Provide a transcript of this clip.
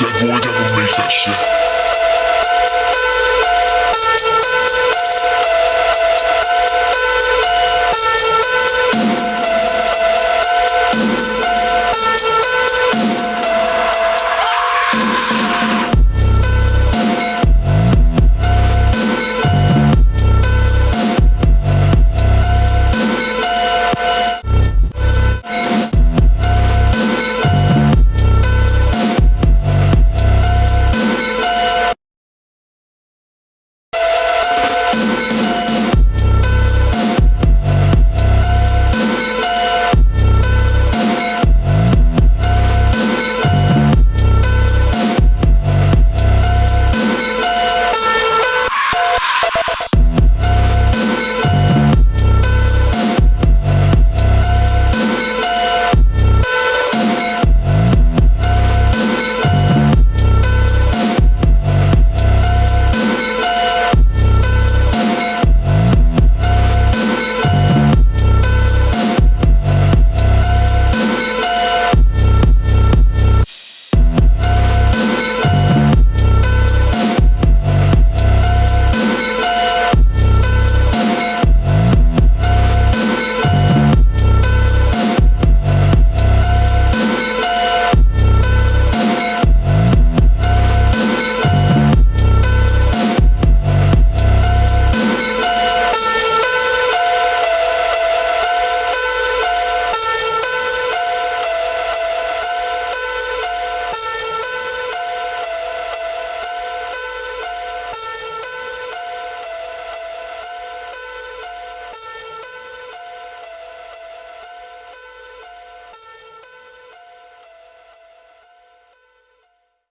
That boy never makes that shit.